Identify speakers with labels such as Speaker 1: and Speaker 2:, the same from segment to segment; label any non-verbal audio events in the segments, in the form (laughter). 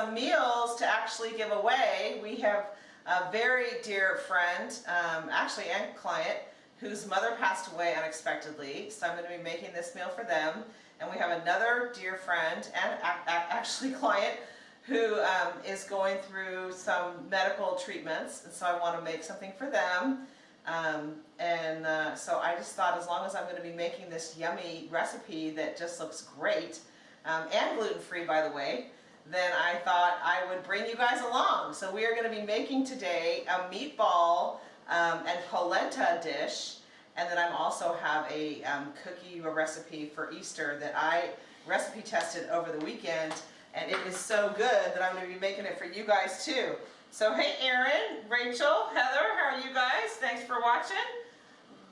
Speaker 1: some meals to actually give away. We have a very dear friend, um, actually and client, whose mother passed away unexpectedly. So I'm going to be making this meal for them. And we have another dear friend and actually (laughs) client who um, is going through some medical treatments. And so I want to make something for them. Um, and uh, so I just thought as long as I'm going to be making this yummy recipe that just looks great, um, and gluten-free by the way, then I thought I would bring you guys along. So we are going to be making today a meatball um, and polenta dish. And then I also have a um, cookie recipe for Easter that I recipe tested over the weekend. And it is so good that I'm going to be making it for you guys too. So hey Aaron, Rachel, Heather, how are you guys? Thanks for watching.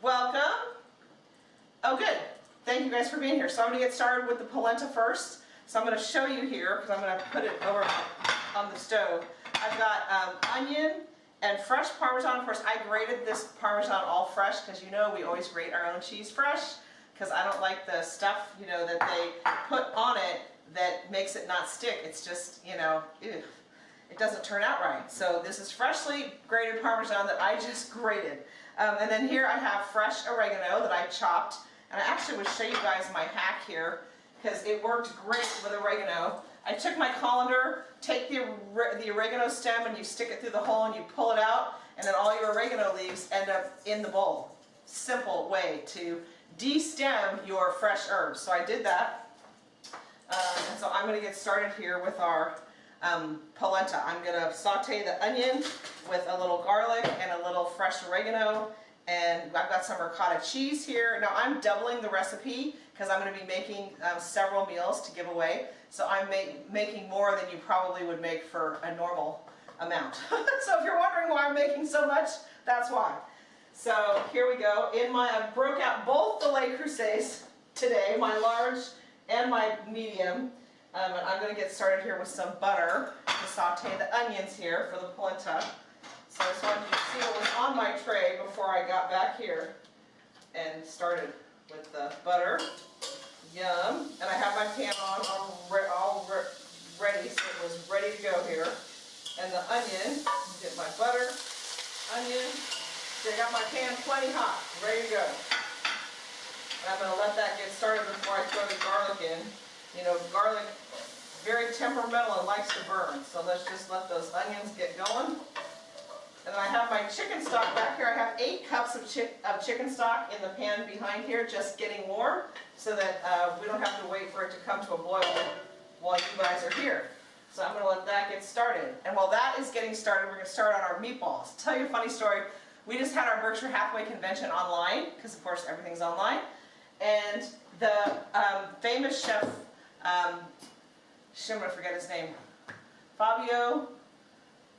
Speaker 1: Welcome. Oh good. Thank you guys for being here. So I'm going to get started with the polenta first. So I'm going to show you here because I'm going to put it over on the stove. I've got um, onion and fresh Parmesan. Of course, I grated this Parmesan all fresh because you know we always grate our own cheese fresh because I don't like the stuff, you know, that they put on it that makes it not stick. It's just, you know, ew it doesn't turn out right. So this is freshly grated Parmesan that I just (laughs) grated. Um, and then here I have fresh oregano that I chopped. And I actually would show you guys my hack here because it worked great with oregano. I took my colander, take the, the oregano stem and you stick it through the hole and you pull it out and then all your oregano leaves end up in the bowl. Simple way to de-stem your fresh herbs. So I did that. Um, and so I'm going to get started here with our um, polenta. I'm going to saute the onion with a little garlic and a little fresh oregano and I've got some ricotta cheese here. Now I'm doubling the recipe because I'm going to be making um, several meals to give away. So I'm ma making more than you probably would make for a normal amount. (laughs) so if you're wondering why I'm making so much, that's why. So here we go. In my, I broke out both the Le Creuset today, my large and my medium. Um, and I'm going to get started here with some butter to saute the onions here for the polenta. So I just wanted you to see what was on my tray before I got back here and started with the butter. Yum. And I have my pan on all, re all re ready, so it was ready to go here. And the onion, get my butter, onion. So I got my pan plenty hot, ready to go. And I'm going to let that get started before I throw the garlic in. You know, garlic, very temperamental and likes to burn. So let's just let those onions get going. And I have my chicken stock back here. I have eight cups of, chi of chicken stock in the pan behind here, just getting warm, so that uh, we don't have to wait for it to come to a boil while you guys are here. So I'm going to let that get started. And while that is getting started, we're going to start on our meatballs. Tell you a funny story, we just had our Berkshire Hathaway convention online, because of course everything's online. And the um, famous chef um, I'm going to forget his name. Fabio,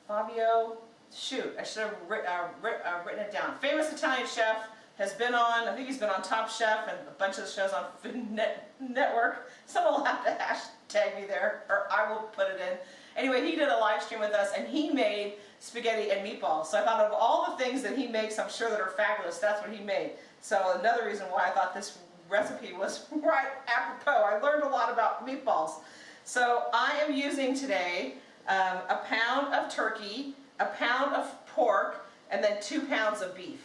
Speaker 1: Fabio, shoot, I should have writ, uh, uh, written it down. Famous Italian chef, has been on, I think he's been on Top Chef and a bunch of shows on Food (laughs) Net Network. Someone will have to hashtag me there, or I will put it in. Anyway, he did a live stream with us and he made spaghetti and meatballs. So I thought of all the things that he makes, I'm sure that are fabulous, that's what he made. So another reason why I thought this recipe was (laughs) right apropos. I learned a lot about meatballs. So I am using today um, a pound of turkey, a pound of pork, and then two pounds of beef.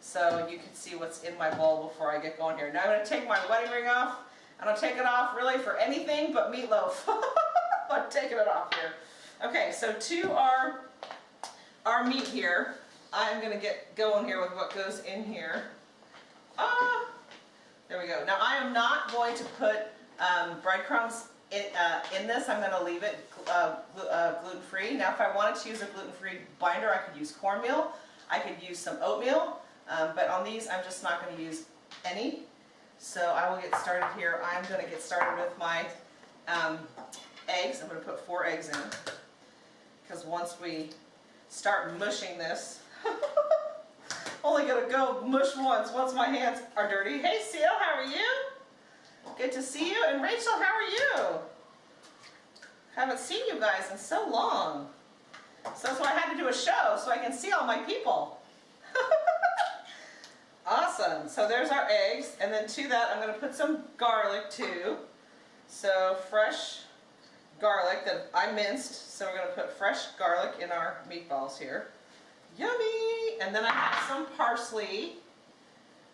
Speaker 1: So you can see what's in my bowl before I get going here. Now I'm going to take my wedding ring off. I don't take it off really for anything but meatloaf. (laughs) I'm taking it off here. Okay, so to our, our meat here, I'm going to get going here with what goes in here. Ah, there we go. Now I am not going to put um, breadcrumbs in, uh, in, this. I'm going to leave it uh, uh, gluten-free. Now if I wanted to use a gluten-free binder, I could use cornmeal. I could use some oatmeal. Um, but on these, I'm just not going to use any. So I will get started here. I'm going to get started with my um, eggs. I'm going to put four eggs in. Because once we start mushing this, (laughs) Only gonna go mush once, once my hands are dirty. Hey Seal, how are you? Good to see you. And Rachel, how are you? Haven't seen you guys in so long. So that's why I had to do a show, so I can see all my people. (laughs) Awesome. So there's our eggs. And then to that, I'm going to put some garlic too. So fresh garlic that I minced. So we're going to put fresh garlic in our meatballs here. Yummy! And then I have some parsley.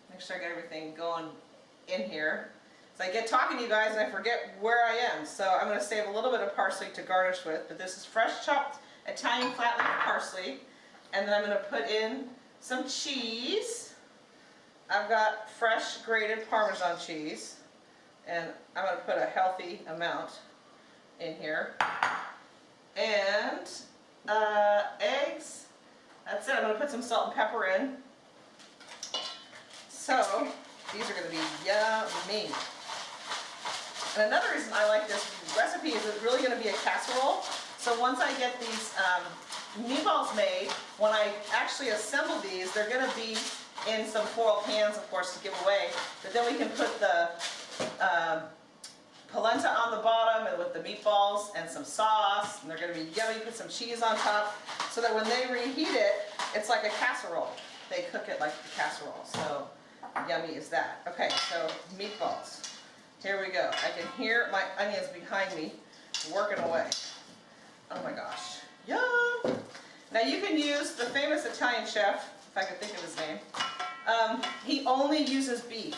Speaker 1: Make sure I get everything going in here. So I get talking to you guys and I forget where I am. So I'm going to save a little bit of parsley to garnish with. But this is fresh chopped Italian flat leaf parsley. And then I'm going to put in some cheese. I've got fresh grated Parmesan cheese. And I'm going to put a healthy amount in here. And uh, eggs. That's it. I'm going to put some salt and pepper in. So, these are going to be yummy. And another reason I like this recipe is it's really going to be a casserole. So once I get these um, meatballs made, when I actually assemble these, they're going to be in some foil pans, of course, to give away. But then we can put the um, polenta on the bottom and with the meatballs and some sauce. And they're going to be yummy. Put some cheese on top so that when they reheat it, it's like a casserole. They cook it like a casserole. So yummy is that. Okay, so meatballs. Here we go. I can hear my onions behind me working away. Oh my gosh. Yum! Now you can use the famous Italian chef, if I could think of his name. Um, he only uses beef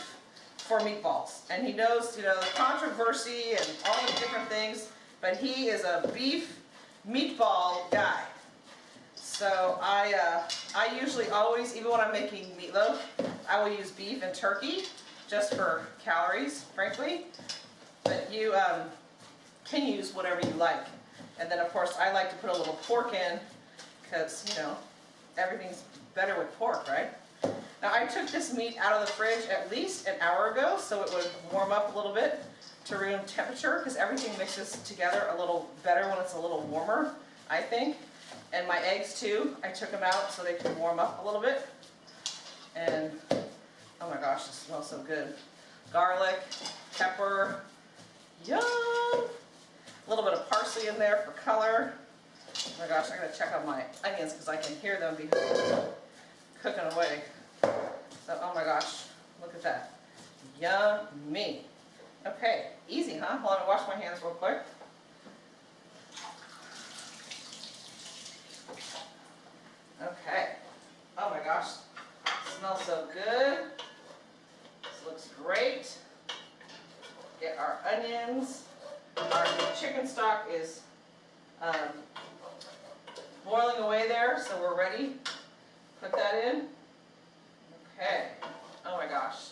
Speaker 1: for meatballs. And he knows, you know, the controversy and all the different things, but he is a beef meatball guy. So I, uh, I usually always, even when I'm making meatloaf, I will use beef and turkey just for calories, frankly. But you um, can use whatever you like. And then of course I like to put a little pork in because, you know, everything's better with pork, right? Now I took this meat out of the fridge at least an hour ago so it would warm up a little bit to room temperature because everything mixes together a little better when it's a little warmer, I think. And my eggs too, I took them out so they could warm up a little bit. And Oh my gosh, it smells so good. Garlic, pepper, yum! A little bit of parsley in there for color. Oh my gosh, I gotta check on my onions because I can hear them be cooking away. So, oh my gosh, look at that. Yummy. Okay, easy, huh? Hold on, to wash my hands real quick. Okay. Oh my gosh, smells so good looks great. Get our onions. Our chicken stock is um, boiling away there, so we're ready. Put that in. Okay. Oh my gosh.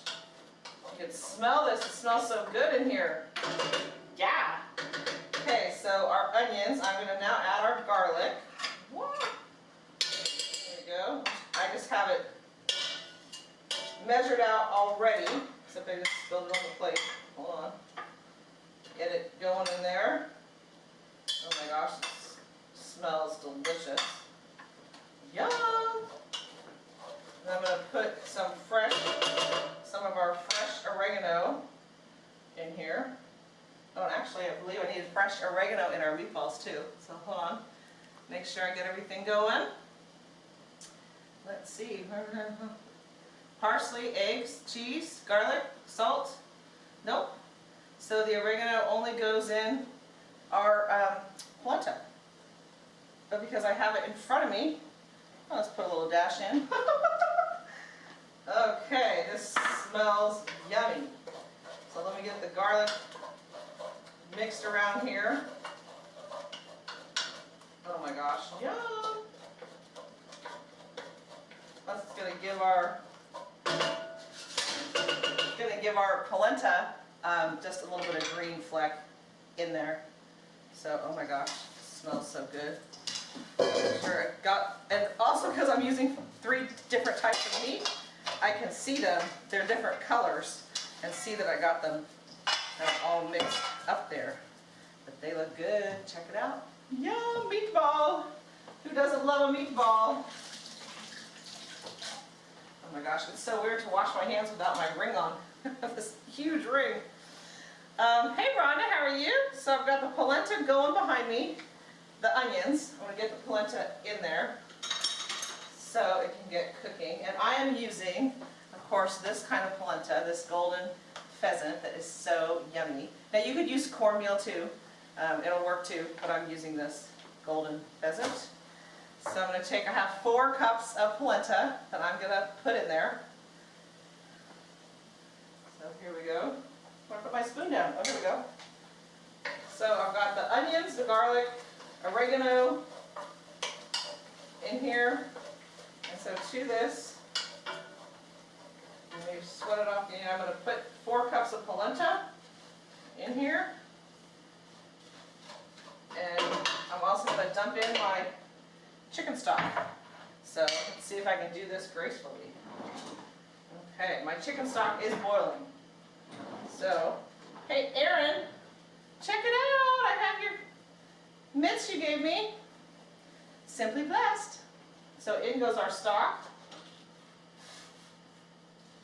Speaker 1: You can smell this. It smells so good in here. Yeah. Okay, so our onions, I'm going to now add our garlic. There we go. I just have it measured out already, except I just spilled it on the plate. Hold on. Get it going in there. Oh my gosh, smells delicious. Yum! And I'm going to put some fresh, some of our fresh oregano in here. Oh, actually, I believe I need fresh oregano in our meatballs too. So hold on. Make sure I get everything going. Let's see parsley, eggs, cheese, garlic, salt. Nope. So the oregano only goes in our um. But because I have it in front of me, well, let's put a little dash in. (laughs) okay, this smells yummy. So let me get the garlic mixed around here. Oh my gosh, yum! That's to give our give our polenta um, just a little bit of green fleck in there. So, oh my gosh, smells so good. Sure it got, and also because I'm using three different types of meat, I can see them, they're different colors, and see that I got them all mixed up there. But they look good, check it out. Yum, meatball! Who doesn't love a meatball? Oh my gosh, it's so weird to wash my hands without my ring on. (laughs) this huge ring. Um, hey Rhonda, how are you? So I've got the polenta going behind me, the onions. I'm going to get the polenta in there so it can get cooking. And I am using of course, this kind of polenta, this golden pheasant that is so yummy. Now you could use cornmeal too, um, it'll work too, but I'm using this golden pheasant. So I'm going to take, I have four cups of polenta that I'm going to put in there. Here we go. I'm going to put my spoon down. Oh, here we go. So I've got the onions, the garlic, oregano in here. And so to this, sweat it off. And I'm going to put four cups of polenta in here. And I'm also going to dump in my chicken stock. So let's see if I can do this gracefully. Okay, my chicken stock is boiling. So, hey Aaron, check it out. I have your mitts you gave me. Simply blessed. So in goes our stock.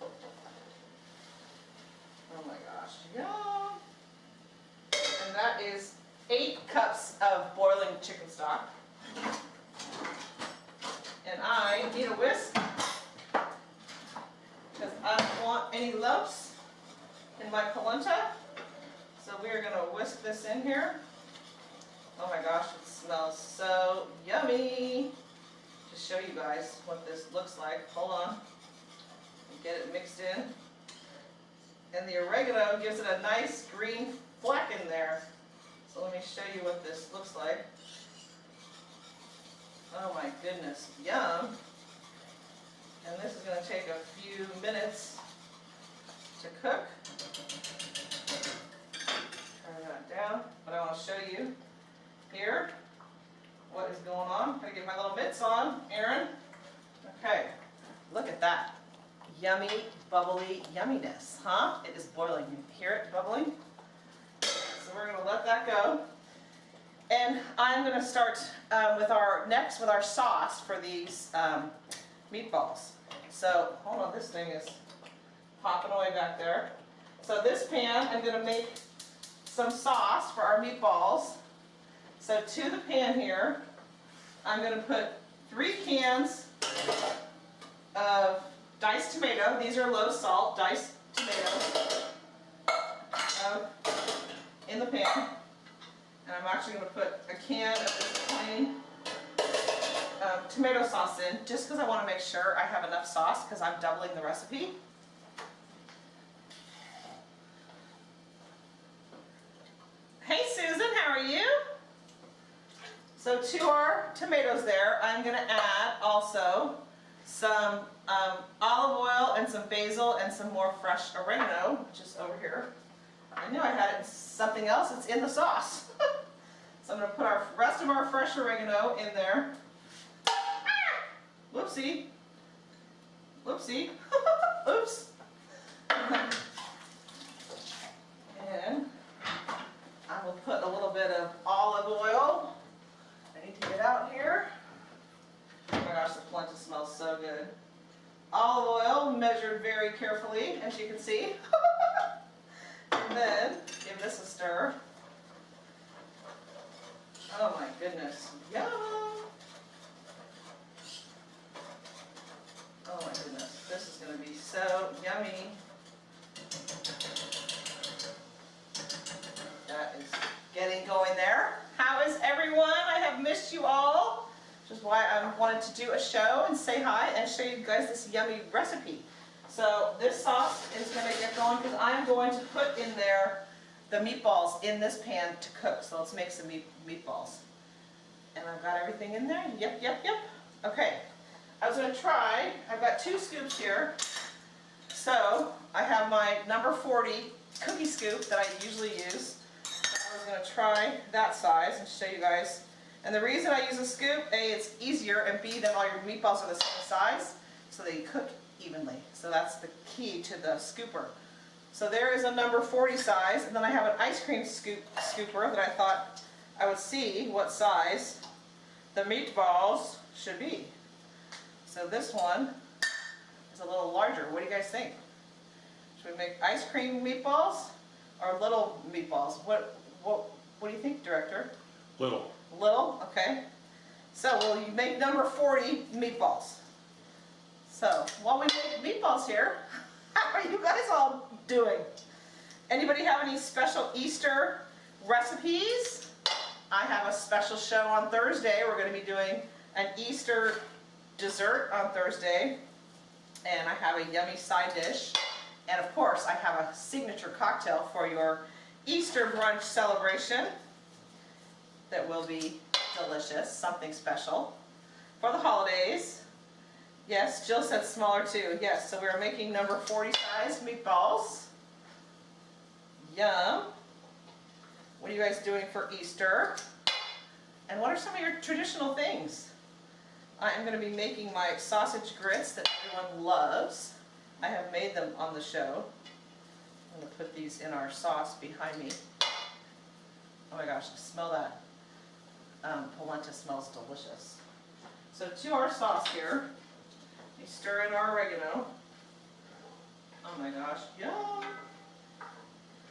Speaker 1: Oh my gosh, yum. And that is eight cups of boiling chicken stock. And I need a whisk because I don't want any lumps in my polenta. So we are going to whisk this in here. Oh my gosh, it smells so yummy. Just show you guys what this looks like. Hold on. Get it mixed in. And the oregano gives it a nice green fleck in there. So let me show you what this looks like. Oh my goodness, yum. And this is going to take a few minutes to cook. Turn that down, but I want to show you here what is going on. I'm going to get my little mitts on, Aaron. Okay, look at that. Yummy, bubbly yumminess, huh? It is boiling. You hear it bubbling? So we're going to let that go. And I'm going to start um, with our next with our sauce for these um, meatballs. So hold on, this thing is popping away back there. So this pan, I'm going to make some sauce for our meatballs. So to the pan here, I'm going to put three cans of diced tomato. These are low salt diced tomatoes um, in the pan. And I'm actually going to put a can of tomato sauce in, just because I want to make sure I have enough sauce, because I'm doubling the recipe. Hey Susan, how are you? So to our tomatoes there, I'm going to add also some um, olive oil and some basil and some more fresh oregano, which is over here. I knew I had it something else, it's in the sauce. (laughs) so I'm going to put our rest of our fresh oregano in there. Whoopsie. Whoopsie. (laughs) Oops. and I will put a little bit of olive oil. I need to get out here. Oh my gosh, the polenta smells so good. Olive oil measured very carefully, as you can see. (laughs) and then give this a stir. Oh my goodness, yum! Oh my goodness, this is going to be so yummy. That is getting going there. How is everyone? I have missed you all, which is why I wanted to do a show and say hi and show you guys this yummy recipe. So this sauce is going to get going because I'm going to put in there the meatballs in this pan to cook. So let's make some meat, meatballs. And I've got everything in there. Yep, yep, yep. Okay. I was going to try, I've got two scoops here. So I have my number 40 cookie scoop that I usually use. I was going to try that size and show you guys. And the reason I use a scoop, A, it's easier, and B, then all your meatballs are the same size, so they cook evenly. So that's the key to the scooper. So there is a number 40 size, and then I have an ice cream scoop scooper that I thought I would see what size the meatballs should be. So this one is a little larger. What do you guys think? Should we make ice cream meatballs or little meatballs? What what what do you think, director?
Speaker 2: Little.
Speaker 1: Little, okay. So we'll make number 40 meatballs? So while we make meatballs here, (laughs) how are you guys all doing? Anybody have any special Easter recipes? I have a special show on Thursday. We're going to be doing an Easter dessert on Thursday. And I have a yummy side dish. And of course, I have a signature cocktail for your Easter brunch celebration that will be delicious, something special for the holidays. Yes, Jill said smaller too. Yes, so we're making number 40 size meatballs. Yum. What are you guys doing for Easter? And what are some of your traditional things? I am going to be making my sausage grits that everyone loves. I have made them on the show. I'm going to put these in our sauce behind me. Oh my gosh, smell that. Um, polenta smells delicious. So to our sauce here, we stir in our oregano. Oh my gosh, yum!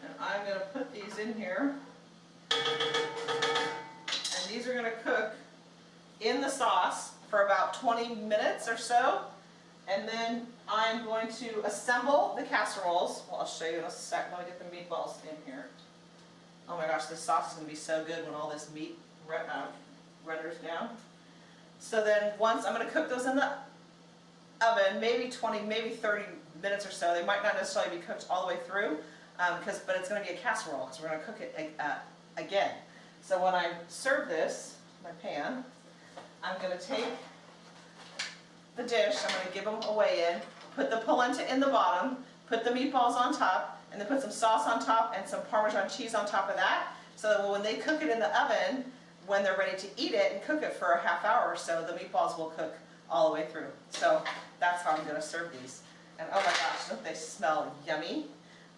Speaker 1: And I'm going to put these in here. And these are going to cook in the sauce for about 20 minutes or so. And then I'm going to assemble the casseroles. Well, I'll show you in a sec. Let me get the meatballs in here. Oh my gosh, this sauce is going to be so good when all this meat uh, renders down. So then once, I'm going to cook those in the oven, maybe 20, maybe 30 minutes or so. They might not necessarily be cooked all the way through, because um, but it's going to be a casserole, because we're going to cook it uh, again. So when I serve this, my pan, I'm going to take the dish, I'm going to give them away in, put the polenta in the bottom, put the meatballs on top, and then put some sauce on top and some Parmesan cheese on top of that, so that when they cook it in the oven, when they're ready to eat it and cook it for a half hour or so, the meatballs will cook all the way through. So that's how I'm going to serve these. And oh my gosh, don't they smell yummy?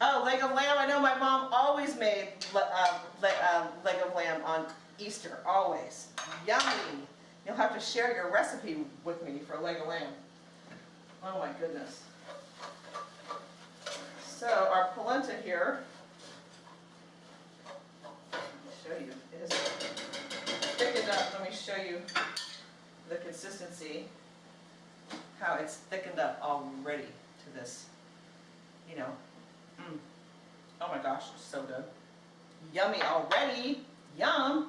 Speaker 1: Oh, leg of lamb. I know my mom always made uh, leg, uh, leg of lamb on Easter, always. Yummy. You'll have to share your recipe with me for leg of lamb. Oh my goodness. So our polenta here, let me show you, is thickened up. Let me show you the consistency, how it's thickened up already to this, you know. Mm. Oh my gosh, so good. Yummy already. Yum.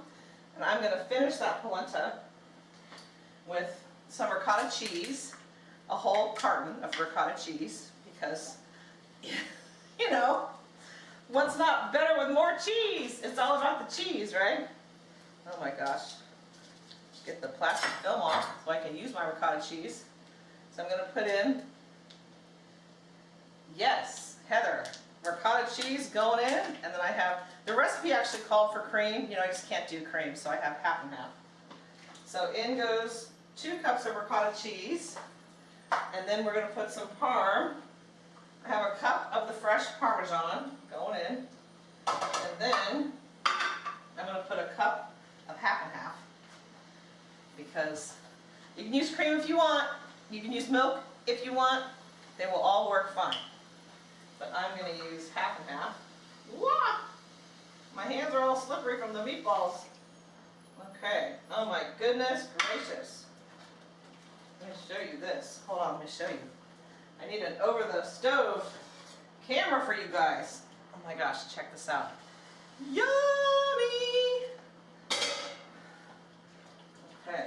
Speaker 1: And I'm to finish that polenta with some ricotta cheese, a whole carton of ricotta cheese, because, (laughs) you know, what's not better with more cheese? It's all about the cheese, right? Oh my gosh. Get the plastic film off so I can use my ricotta cheese. So I'm going to put in, yes, Heather, ricotta cheese going in, and then I have, the recipe actually called for cream, you know, I just can't do cream, so I have half and half. So in goes two cups of ricotta cheese, and then we're going to put some parm. I have a cup of the fresh Parmesan going in, and then I'm going to put a cup of half because you can use cream if you want, you can use milk if you want, they will all work fine. But I'm going to use half and half. Wah! My hands are all slippery from the meatballs. Okay, oh my goodness gracious. Let me show you this. Hold on, let me show you. I need an over the stove camera for you guys. Oh my gosh, check this out. Yummy! Okay.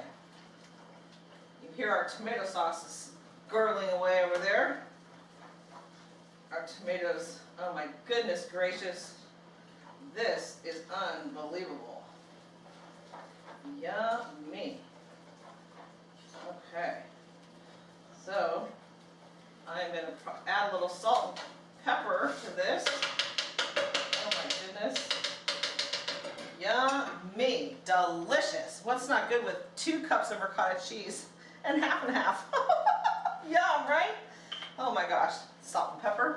Speaker 1: You hear our tomato sauce is gurgling away over there. Our tomatoes, oh my goodness gracious. This is unbelievable. Yummy. Okay. So, I'm going to add a little salt and pepper to this. Oh my goodness. Yummy. Delicious. What's not good with two cups of ricotta cheese and half and half? (laughs) Yum, right? Oh my gosh. Salt and pepper.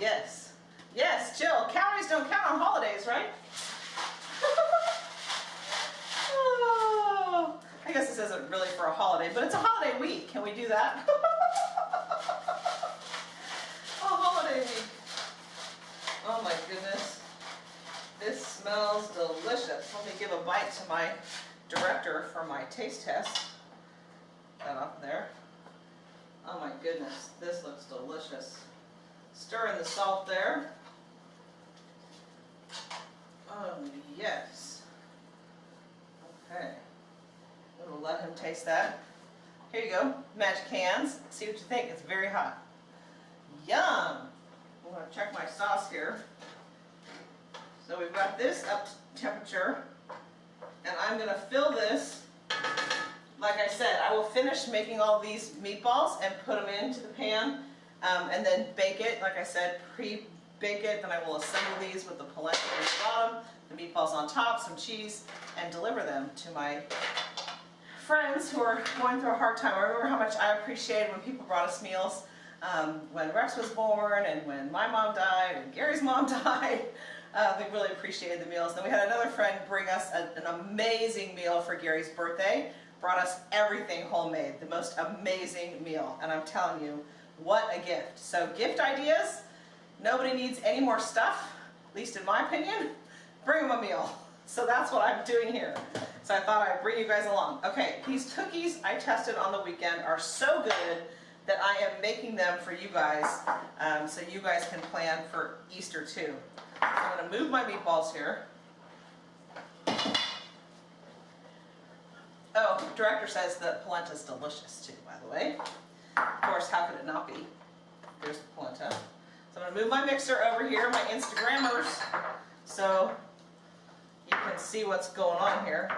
Speaker 1: Yes. Yes, Jill. Calories don't count on holidays, right? oh, (laughs) I guess this isn't really for a holiday, but it's a holiday week. Can we do that? (laughs) a holiday week. Oh my goodness. This smells delicious. Let me give a bite to my director for my taste test. That up there. Oh my goodness, this looks delicious. Stir in the salt there. Oh, yes. Okay. We'll let him taste that. Here you go, magic hands. See what you think, it's very hot. Yum! I'm gonna check my sauce here. So we've got this up to temperature. And I'm gonna fill this, like I said, I will finish making all these meatballs and put them into the pan. Um, and then bake it, like I said, pre-bake it, then I will assemble these with the polenta on the bottom, the meatballs on top, some cheese, and deliver them to my friends who are going through a hard time. I remember how much I appreciated when people brought us meals um, when Rex was born and when my mom died and Gary's mom (laughs) died. Uh, they really appreciated the meals. Then we had another friend bring us a, an amazing meal for Gary's birthday. Brought us everything homemade, the most amazing meal. And I'm telling you, what a gift. So gift ideas, nobody needs any more stuff, at least in my opinion. Bring them a meal. So that's what I'm doing here. So I thought I'd bring you guys along. Okay, these cookies I tested on the weekend are so good that I am making them for you guys um, so you guys can plan for Easter too. I'm going to move my meatballs here. Oh, director says the polenta is delicious too, by the way. Of course, how could it not be? There's the polenta. So I'm going to move my mixer over here, my Instagrammers, so you can see what's going on here.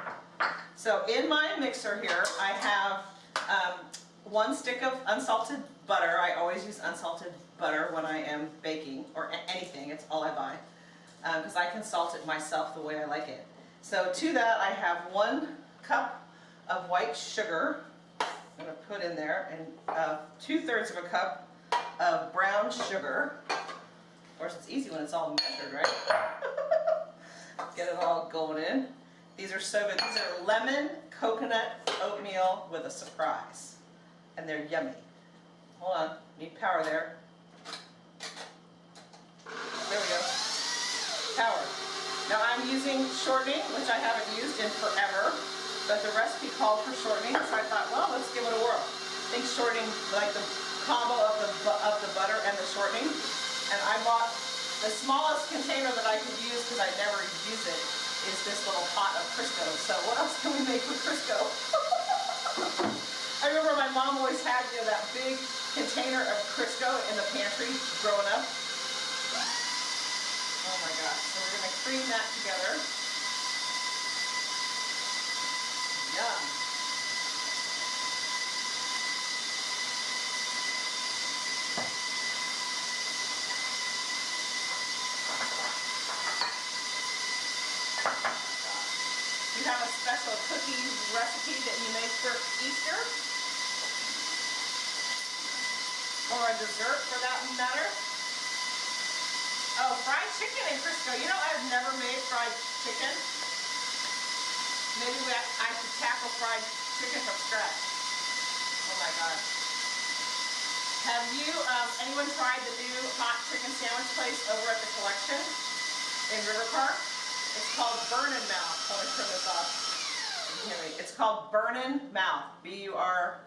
Speaker 1: So in my mixer here, I have um, one stick of unsalted butter. I always use unsalted butter when I am baking, or anything, it's all I buy, because um, I can salt it myself the way I like it. So to that I have one cup of white sugar, I'm going to put in there, and uh, two-thirds of a cup of brown sugar. Of course it's easy when it's all measured, right? (laughs) Get it all going in. These are so good. These are lemon coconut oatmeal with a surprise. And they're yummy. Hold on, need power there. There we go. Now I'm using shortening, which I haven't used in forever, but the recipe called for shortening, so I thought, well, let's give it a whirl. I think shortening, like the combo of the, of the butter and the shortening, and I bought the smallest container that I could use, because I never use it, is this little pot of Crisco. So what else can we make with Crisco? (laughs) I remember my mom always had you know, that big container of Crisco in the pantry growing up. Oh my gosh. So we're going to cream that together. Yum. You have a special cookie recipe that you make for Easter. Or a dessert for that matter. Oh, fried chicken in Crisco. You know, I've never made fried chicken. Maybe we I should tackle fried chicken from scratch. Oh my god. Have you, um, anyone tried the new hot chicken sandwich place over at the collection in River Park? It's called Burnin' Mouth. Let me turn this off. It's called Burnin' Mouth, B-U-R-N-I-N,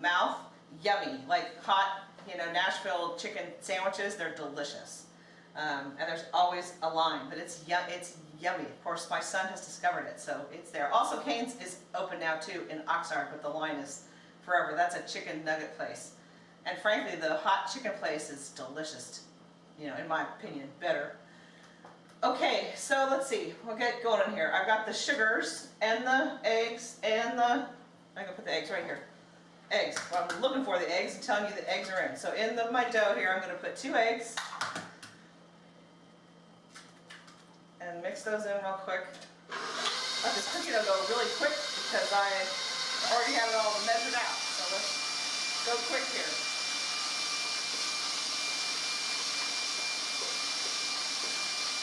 Speaker 1: mouth, yummy, like hot, you know, Nashville chicken sandwiches, they're delicious. Um, and there's always a line, but it's, yum, it's yummy. Of course, my son has discovered it, so it's there. Also, Cane's is open now too in Oxnard, but the line is forever. That's a chicken nugget place. And frankly, the hot chicken place is delicious, you know, in my opinion, better Okay, so let's see. We'll get going in here. I've got the sugars and the eggs and the, I'm going to put the eggs right here. Eggs. I'm looking for the eggs and telling you the eggs are in. So in the, my dough here, I'm going to put two eggs. And mix those in real quick. Let this cookie dough go really quick because I already have it all measured out. So let's go quick here.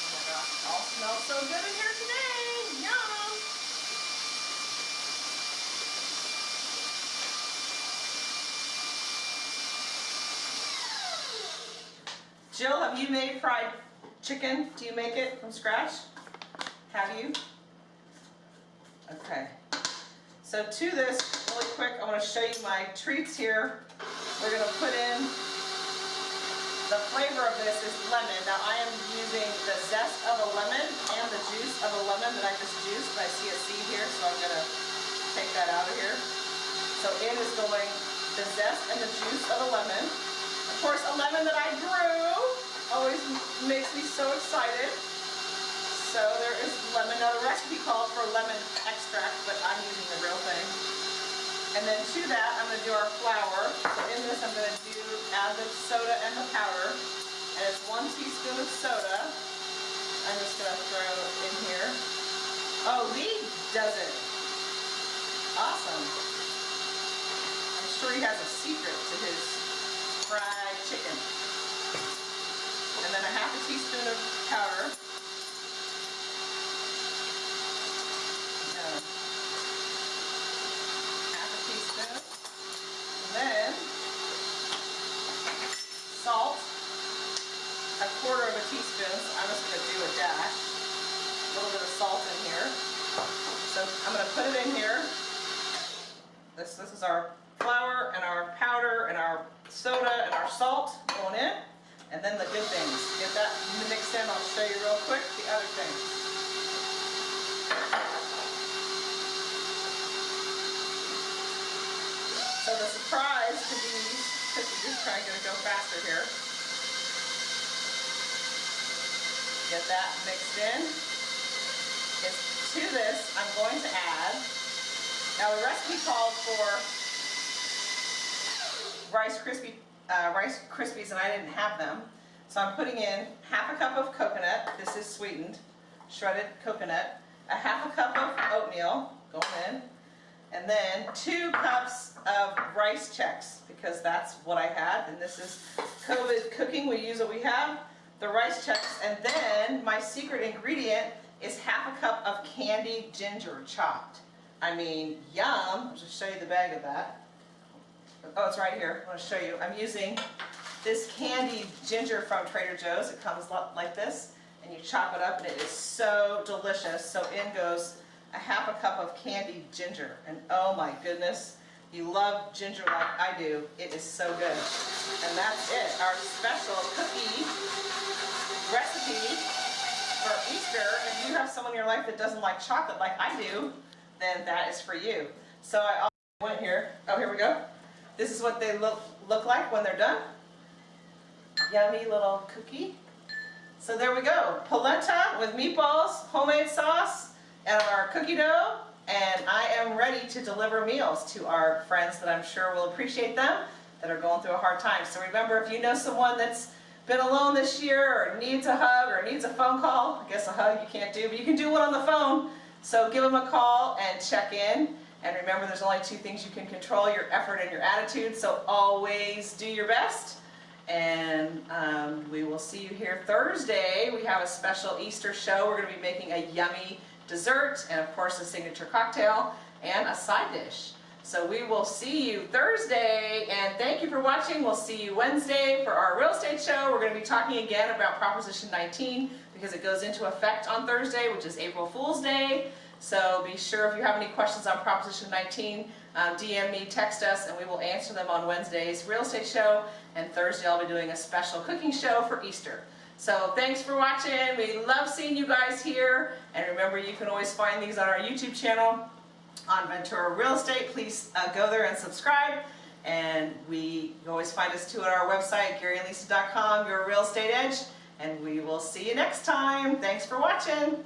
Speaker 1: Oh my gosh, All smells so good in here today. Yum. Jill, have you made fried chicken? Do you make it from scratch? Have you? Okay. So to this, really quick, I want to show you my treats here. We're going to put in, the flavor of this is lemon. Now I am using the zest of a lemon and the juice of a lemon that I just juiced. I see a seed here, so I'm going to take that out of here. So in is going the zest and the juice of a lemon. Of course, a lemon that I grew always makes me so excited. So there is lemon. Now the recipe called for lemon extract, but I'm using the real thing. And then to that, I'm going to do our flour. So in this, I'm going to do add the soda and the powder. And it's one teaspoon of soda. I'm just going to throw in here. Oh, Lee does it. Awesome. I'm sure he has a secret to his fried chicken. Then a half a teaspoon of powder. Half a teaspoon. And then salt. A quarter of a teaspoon. So I'm just going to do a dash. A little bit of salt in here. So I'm going to put it in here. This, this is our flour and our powder and our soda and our salt going in. And then the good things. Get that mixed in. I'll show you real quick the other things. So the surprise to these cookies, trying to go faster here. Get that mixed in. Is to this, I'm going to add, now the recipe called for Rice Krispie, uh, Rice Krispies and I didn't have them. So I'm putting in half a cup of coconut, this is sweetened, shredded coconut, a half a cup of oatmeal going in, and then two cups of Rice Chex because that's what I had and this is COVID cooking, we use what we have, the Rice Chex, and then my secret ingredient is half a cup of candied ginger chopped. I mean, yum, I'll just show you the bag of that. Oh, it's right here. I want to show you. I'm using this candied ginger from Trader Joe's. It comes like this, and you chop it up, and it is so delicious. So in goes a half a cup of candied ginger, and oh my goodness, you love ginger like I do. It is so good. And that's it. Our special cookie recipe for Easter. If you have someone in your life that doesn't like chocolate like I do, then that is for you. So I went here. Oh, here we go. This is what they look, look like when they're done. Yummy little cookie. So there we go. Polenta with meatballs, homemade sauce, and our cookie dough. And I am ready to deliver meals to our friends that I'm sure will appreciate them that are going through a hard time. So remember, if you know someone that's been alone this year or needs a hug or needs a phone call, I guess a hug you can't do, but you can do one on the phone. So give them a call and check in. And remember, there's only two things you can control, your effort and your attitude, so always do your best. And um, we will see you here Thursday. We have a special Easter show. We're going to be making a yummy dessert and, of course, a signature cocktail and a side dish. So we will see you Thursday, and thank you for watching. We'll see you Wednesday for our real estate show. We're going to be talking again about Proposition 19 because it goes into effect on Thursday, which is April Fool's Day. So be sure if you have any questions on Proposition 19, um, DM me, text us, and we will answer them on Wednesday's real estate show. And Thursday I'll be doing a special cooking show for Easter. So thanks for watching. We love seeing you guys here. And remember, you can always find these on our YouTube channel on Ventura Real Estate. Please uh, go there and subscribe. And we always find us too at our website, GaryandLisa.com, Your Real Estate Edge. And we will see you next time. Thanks for watching.